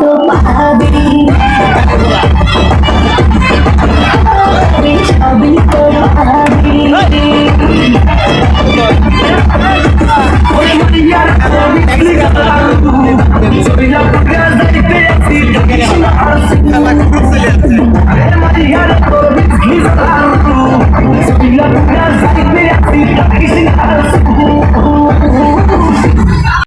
তো পাবি।